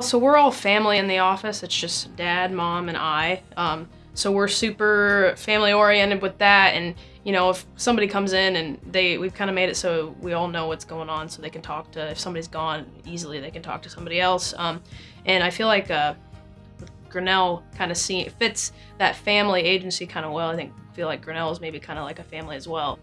So we're all family in the office. It's just dad, mom, and I. Um, so we're super family oriented with that. And you know, if somebody comes in and they, we've kind of made it so we all know what's going on, so they can talk to. If somebody's gone easily, they can talk to somebody else. Um, and I feel like uh, Grinnell kind of see, fits that family agency kind of well. I think feel like Grinnell is maybe kind of like a family as well.